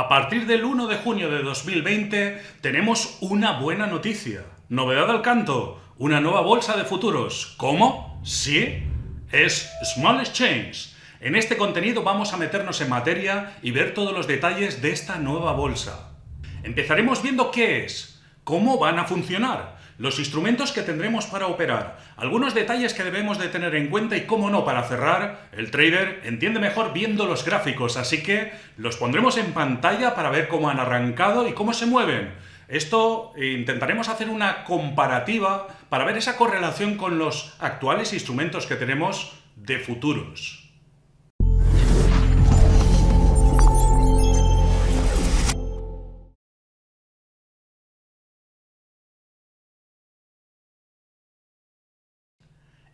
A partir del 1 de junio de 2020 tenemos una buena noticia. Novedad al canto, una nueva bolsa de futuros. ¿Cómo? Sí, es Small Exchange. En este contenido vamos a meternos en materia y ver todos los detalles de esta nueva bolsa. Empezaremos viendo qué es, cómo van a funcionar, los instrumentos que tendremos para operar, algunos detalles que debemos de tener en cuenta y cómo no, para cerrar, el trader entiende mejor viendo los gráficos, así que los pondremos en pantalla para ver cómo han arrancado y cómo se mueven. Esto eh, intentaremos hacer una comparativa para ver esa correlación con los actuales instrumentos que tenemos de futuros.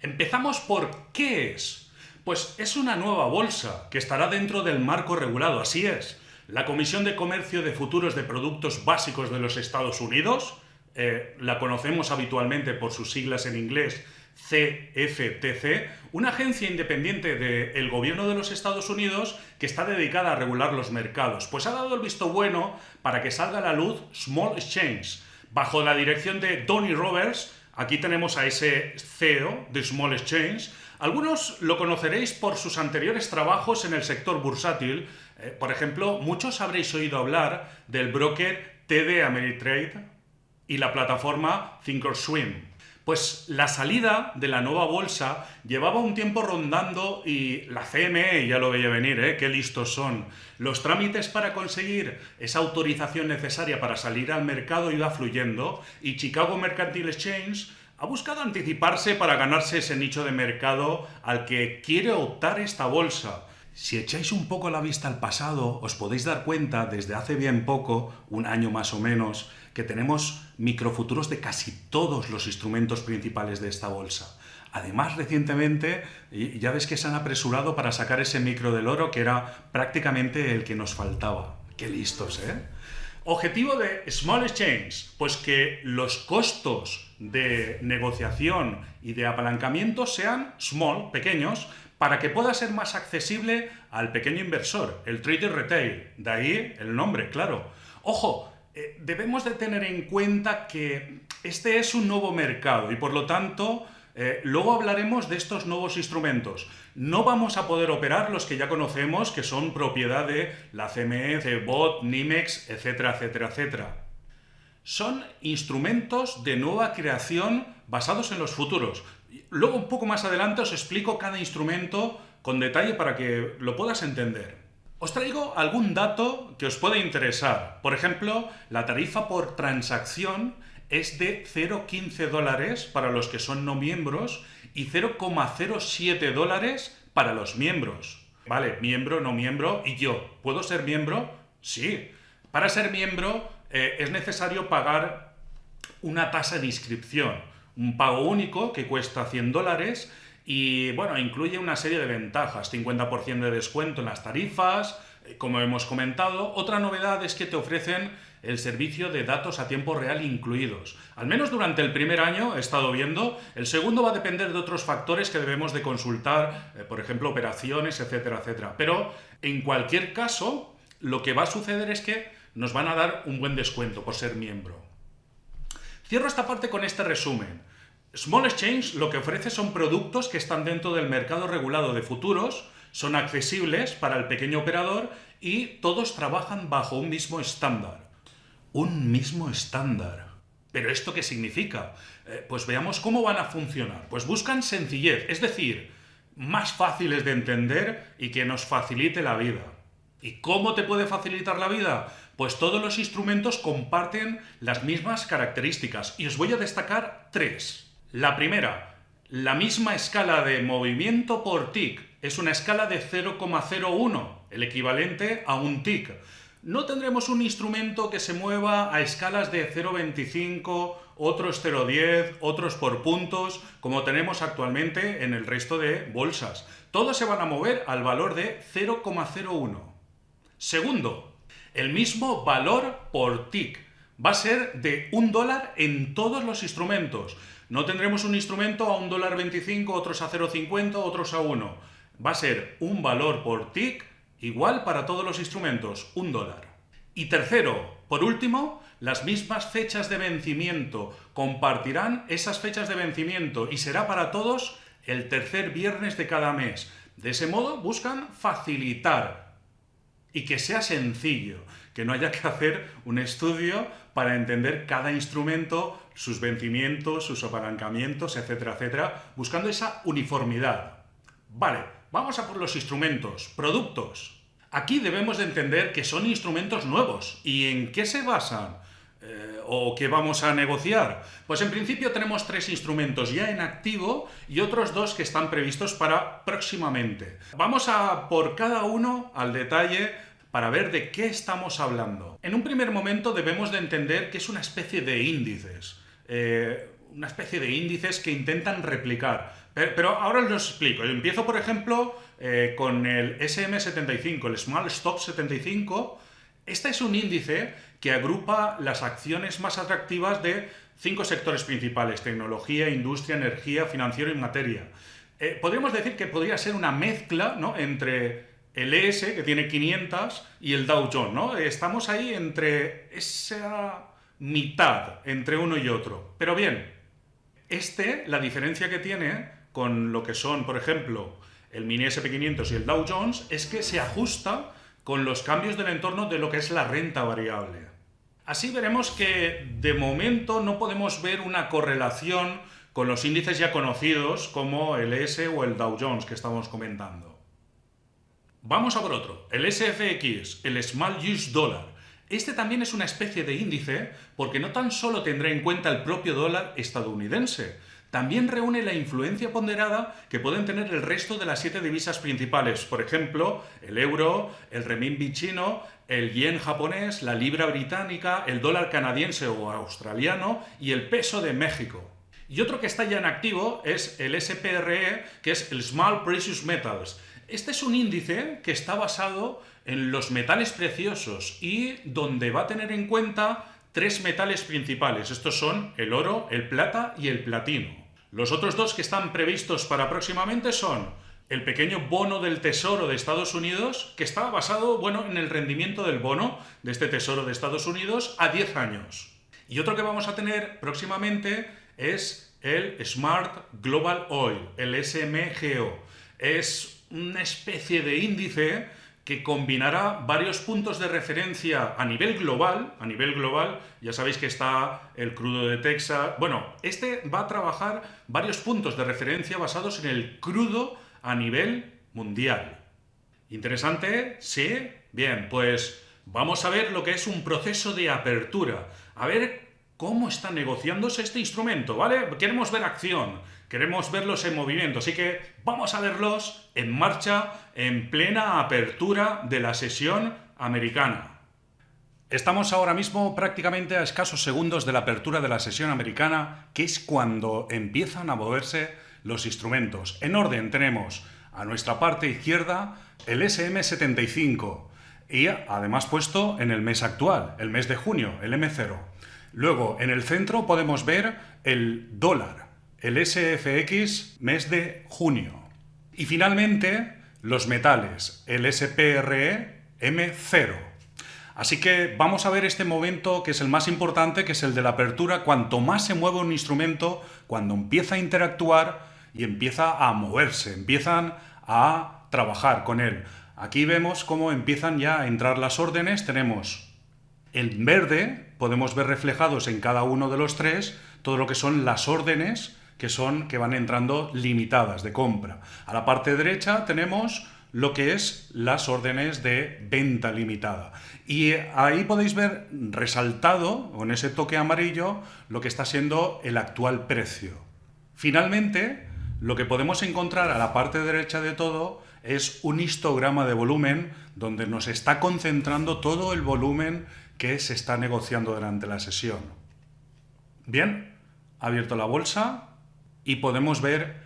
Empezamos por ¿qué es? Pues es una nueva bolsa que estará dentro del marco regulado, así es. La Comisión de Comercio de Futuros de Productos Básicos de los Estados Unidos, eh, la conocemos habitualmente por sus siglas en inglés CFTC, una agencia independiente del gobierno de los Estados Unidos que está dedicada a regular los mercados, pues ha dado el visto bueno para que salga a la luz Small Exchange, bajo la dirección de Donny Roberts, Aquí tenemos a ese CEO de Small Exchange. Algunos lo conoceréis por sus anteriores trabajos en el sector bursátil. Eh, por ejemplo, muchos habréis oído hablar del broker TD Ameritrade y la plataforma Thinkorswim. Pues la salida de la nueva bolsa llevaba un tiempo rondando y la CME ya lo veía venir, ¿eh? qué listos son. Los trámites para conseguir esa autorización necesaria para salir al mercado iba fluyendo y Chicago Mercantile Exchange ha buscado anticiparse para ganarse ese nicho de mercado al que quiere optar esta bolsa. Si echáis un poco la vista al pasado, os podéis dar cuenta desde hace bien poco, un año más o menos, que tenemos microfuturos de casi todos los instrumentos principales de esta bolsa. Además, recientemente, ya ves que se han apresurado para sacar ese micro del oro que era prácticamente el que nos faltaba. ¡Qué listos, eh! Objetivo de Small Exchange, pues que los costos de negociación y de apalancamiento sean small, pequeños, para que pueda ser más accesible al pequeño inversor, el trader retail. De ahí el nombre, claro. Ojo, eh, debemos de tener en cuenta que este es un nuevo mercado y por lo tanto eh, luego hablaremos de estos nuevos instrumentos. No vamos a poder operar los que ya conocemos, que son propiedad de la CME, CBOT, NIMEX, etcétera, etcétera, etcétera. Son instrumentos de nueva creación basados en los futuros. Luego, un poco más adelante, os explico cada instrumento con detalle para que lo puedas entender. Os traigo algún dato que os puede interesar. Por ejemplo, la tarifa por transacción es de 0,15 dólares para los que son no miembros y 0,07 dólares para los miembros. Vale, miembro, no miembro, y yo, ¿puedo ser miembro? Sí. Para ser miembro eh, es necesario pagar una tasa de inscripción, un pago único que cuesta 100 dólares y bueno, incluye una serie de ventajas, 50% de descuento en las tarifas, como hemos comentado. Otra novedad es que te ofrecen el servicio de datos a tiempo real incluidos. Al menos durante el primer año he estado viendo, el segundo va a depender de otros factores que debemos de consultar, eh, por ejemplo, operaciones, etcétera, etcétera. Pero en cualquier caso, lo que va a suceder es que nos van a dar un buen descuento por ser miembro. Cierro esta parte con este resumen. Small Exchange lo que ofrece son productos que están dentro del mercado regulado de futuros, son accesibles para el pequeño operador y todos trabajan bajo un mismo estándar. Un mismo estándar. ¿Pero esto qué significa? Eh, pues veamos cómo van a funcionar. Pues buscan sencillez, es decir, más fáciles de entender y que nos facilite la vida. ¿Y cómo te puede facilitar la vida? Pues todos los instrumentos comparten las mismas características y os voy a destacar tres. La primera, la misma escala de movimiento por tick. Es una escala de 0,01, el equivalente a un tick. No tendremos un instrumento que se mueva a escalas de 0,25, otros 0,10, otros por puntos, como tenemos actualmente en el resto de bolsas. Todos se van a mover al valor de 0,01. Segundo, el mismo valor por tick. Va a ser de un dólar en todos los instrumentos. No tendremos un instrumento a un dólar 25, otros a 0,50, otros a 1. Va a ser un valor por tick igual para todos los instrumentos, un dólar. Y tercero, por último, las mismas fechas de vencimiento compartirán esas fechas de vencimiento y será para todos el tercer viernes de cada mes. De ese modo buscan facilitar y que sea sencillo, que no haya que hacer un estudio para entender cada instrumento, sus vencimientos, sus apalancamientos, etcétera, etcétera, buscando esa uniformidad. Vale, vamos a por los instrumentos, productos. Aquí debemos de entender que son instrumentos nuevos. ¿Y en qué se basan? Eh, ¿O qué vamos a negociar? Pues en principio tenemos tres instrumentos ya en activo y otros dos que están previstos para próximamente. Vamos a por cada uno al detalle para ver de qué estamos hablando. En un primer momento debemos de entender que es una especie de índices. Eh, una especie de índices que intentan replicar. Pero, ahora os lo explico. Empiezo, por ejemplo, eh, con el SM75, el Small Stop 75. Este es un índice que agrupa las acciones más atractivas de cinco sectores principales, tecnología, industria, energía, financiero y materia. Eh, podríamos decir que podría ser una mezcla ¿no? entre el ES, que tiene 500, y el Dow Jones, ¿no? Estamos ahí entre esa mitad, entre uno y otro. Pero bien, este, la diferencia que tiene con lo que son, por ejemplo, el mini SP500 y el Dow Jones, es que se ajusta con los cambios del entorno de lo que es la renta variable. Así veremos que de momento no podemos ver una correlación con los índices ya conocidos como el ES o el Dow Jones que estamos comentando. Vamos a por otro, el SFX, el Small Use Dollar. Este también es una especie de índice porque no tan solo tendrá en cuenta el propio dólar estadounidense, también reúne la influencia ponderada que pueden tener el resto de las siete divisas principales, por ejemplo, el euro, el renminbi chino, el yen japonés, la libra británica, el dólar canadiense o australiano y el peso de México. Y otro que está ya en activo es el SPRE, que es el Small Precious Metals, este es un índice que está basado en los metales preciosos y donde va a tener en cuenta tres metales principales. Estos son el oro, el plata y el platino. Los otros dos que están previstos para próximamente son el pequeño bono del Tesoro de Estados Unidos, que está basado bueno, en el rendimiento del bono de este Tesoro de Estados Unidos a 10 años. Y otro que vamos a tener próximamente es el Smart Global Oil, el SMGO. Es una especie de índice que combinará varios puntos de referencia a nivel global, a nivel global, ya sabéis que está el crudo de Texas, bueno, este va a trabajar varios puntos de referencia basados en el crudo a nivel mundial. ¿Interesante? ¿Sí? Bien, pues vamos a ver lo que es un proceso de apertura, a ver cómo está negociándose este instrumento, ¿vale? Queremos ver acción, Queremos verlos en movimiento, así que vamos a verlos en marcha en plena apertura de la sesión americana. Estamos ahora mismo prácticamente a escasos segundos de la apertura de la sesión americana, que es cuando empiezan a moverse los instrumentos. En orden tenemos a nuestra parte izquierda el SM75 y además puesto en el mes actual, el mes de junio, el M0. Luego en el centro podemos ver el dólar, el SFX mes de junio. Y finalmente, los metales, el SPRE M0. Así que vamos a ver este momento que es el más importante, que es el de la apertura. Cuanto más se mueve un instrumento, cuando empieza a interactuar y empieza a moverse, empiezan a trabajar con él. Aquí vemos cómo empiezan ya a entrar las órdenes. Tenemos en verde, podemos ver reflejados en cada uno de los tres todo lo que son las órdenes que son que van entrando limitadas de compra. A la parte derecha tenemos lo que es las órdenes de venta limitada. Y ahí podéis ver resaltado, con ese toque amarillo, lo que está siendo el actual precio. Finalmente, lo que podemos encontrar a la parte derecha de todo es un histograma de volumen donde nos está concentrando todo el volumen que se está negociando durante la sesión. Bien, abierto la bolsa, y podemos ver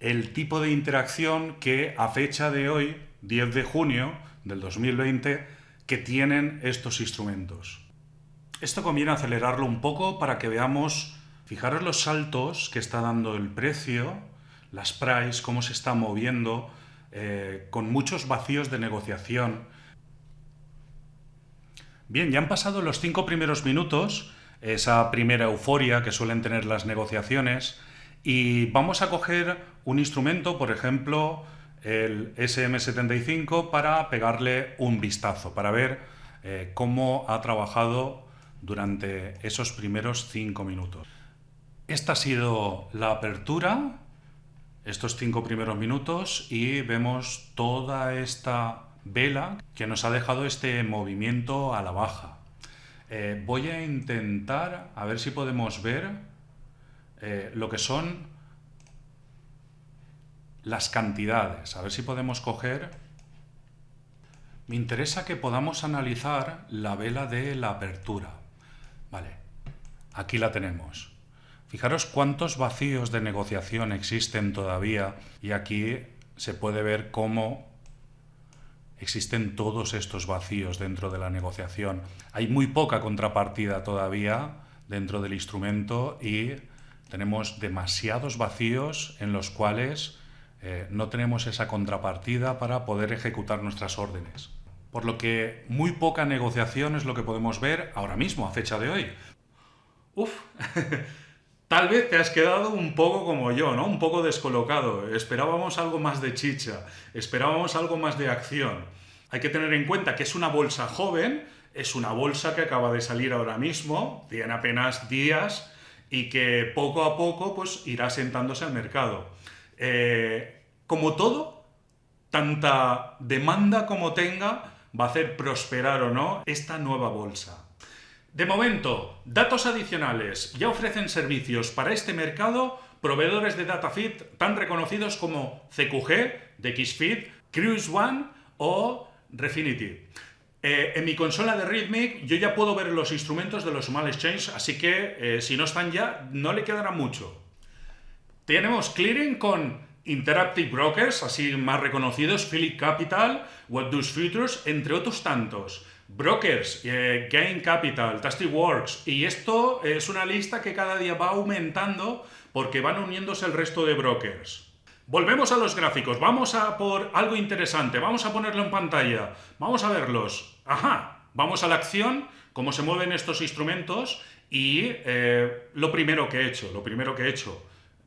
el tipo de interacción que a fecha de hoy, 10 de junio del 2020, que tienen estos instrumentos. Esto conviene acelerarlo un poco para que veamos, fijaros los saltos que está dando el precio, las price, cómo se está moviendo, eh, con muchos vacíos de negociación. Bien, ya han pasado los cinco primeros minutos, esa primera euforia que suelen tener las negociaciones, y vamos a coger un instrumento, por ejemplo, el SM75, para pegarle un vistazo, para ver eh, cómo ha trabajado durante esos primeros cinco minutos. Esta ha sido la apertura, estos cinco primeros minutos, y vemos toda esta vela que nos ha dejado este movimiento a la baja. Eh, voy a intentar a ver si podemos ver eh, lo que son las cantidades, a ver si podemos coger... Me interesa que podamos analizar la vela de la apertura. Vale, aquí la tenemos. Fijaros cuántos vacíos de negociación existen todavía y aquí se puede ver cómo existen todos estos vacíos dentro de la negociación. Hay muy poca contrapartida todavía dentro del instrumento y tenemos demasiados vacíos en los cuales eh, no tenemos esa contrapartida para poder ejecutar nuestras órdenes. Por lo que muy poca negociación es lo que podemos ver ahora mismo, a fecha de hoy. Uf, tal vez te has quedado un poco como yo, ¿no? Un poco descolocado. Esperábamos algo más de chicha, esperábamos algo más de acción. Hay que tener en cuenta que es una bolsa joven, es una bolsa que acaba de salir ahora mismo, tiene apenas días y que poco a poco pues, irá sentándose al mercado. Eh, como todo, tanta demanda como tenga va a hacer prosperar o no esta nueva bolsa. De momento, datos adicionales. Ya ofrecen servicios para este mercado proveedores de DataFeed tan reconocidos como CQG, DXFeed, Cruise One o Refinitiv. Eh, en mi consola de Rhythmic yo ya puedo ver los instrumentos de los Small Exchange, así que eh, si no están ya, no le quedará mucho. Tenemos clearing con Interactive Brokers, así más reconocidos, Philip Capital, What Does Futures, entre otros tantos. Brokers, eh, Gain Capital, Tasty Works, y esto es una lista que cada día va aumentando porque van uniéndose el resto de brokers. Volvemos a los gráficos, vamos a por algo interesante, vamos a ponerlo en pantalla, vamos a verlos. Ajá, vamos a la acción, cómo se mueven estos instrumentos y eh, lo primero que he hecho, lo primero que he hecho,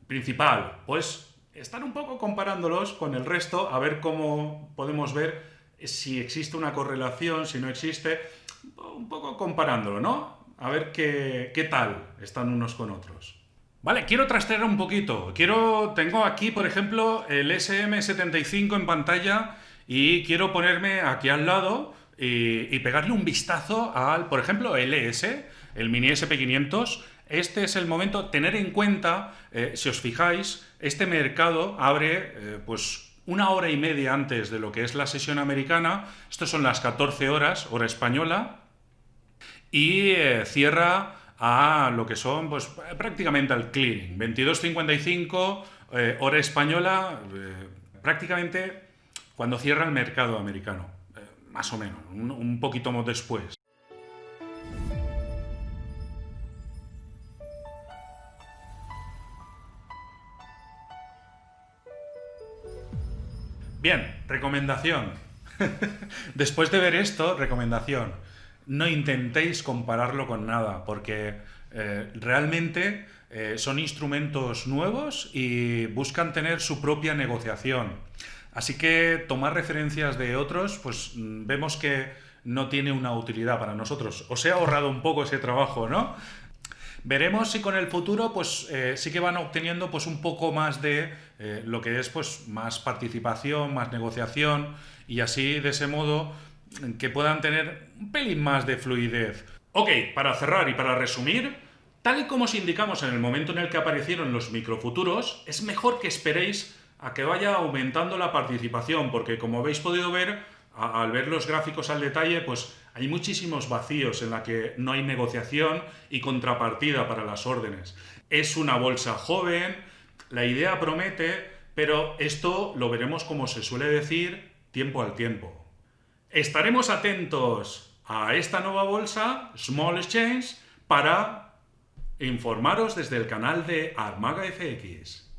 principal, pues estar un poco comparándolos con el resto, a ver cómo podemos ver si existe una correlación, si no existe, un poco comparándolo, ¿no? A ver qué, qué tal están unos con otros. Vale, quiero trastear un poquito. Quiero, tengo aquí, por ejemplo, el SM75 en pantalla y quiero ponerme aquí al lado y, pegarle un vistazo al, por ejemplo, el ES, el Mini SP500. Este es el momento, tener en cuenta, eh, si os fijáis, este mercado abre eh, pues una hora y media antes de lo que es la sesión americana, estos son las 14 horas, hora española, y eh, cierra a lo que son pues, prácticamente al clearing. 22.55, eh, hora española, eh, prácticamente cuando cierra el mercado americano, eh, más o menos, un, un poquito después. Bien, recomendación. Después de ver esto, recomendación no intentéis compararlo con nada, porque eh, realmente eh, son instrumentos nuevos y buscan tener su propia negociación. Así que tomar referencias de otros, pues mm, vemos que no tiene una utilidad para nosotros. Os he ahorrado un poco ese trabajo, ¿no? Veremos si con el futuro pues eh, sí que van obteniendo pues un poco más de lo que es pues más participación, más negociación y así de ese modo que puedan tener un pelín más de fluidez. Ok, para cerrar y para resumir, tal y como os indicamos en el momento en el que aparecieron los microfuturos, es mejor que esperéis a que vaya aumentando la participación, porque como habéis podido ver, al ver los gráficos al detalle, pues hay muchísimos vacíos en la que no hay negociación y contrapartida para las órdenes. Es una bolsa joven, la idea promete, pero esto lo veremos como se suele decir tiempo al tiempo. Estaremos atentos a esta nueva bolsa, Small Exchange, para informaros desde el canal de Armaga FX.